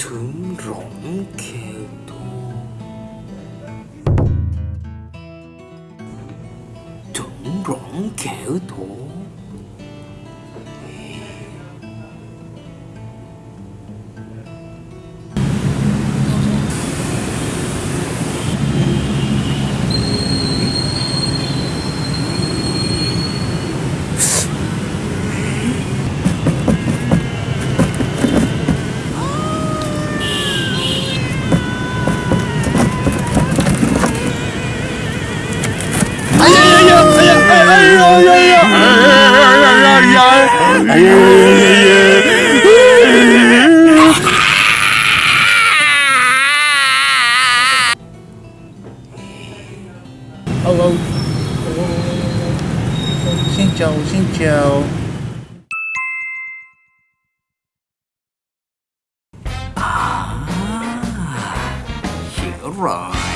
ถึงหลงเคโตถึงหลงเคโต Hello. Xin chào, xin chào. Ah, hiểu rồi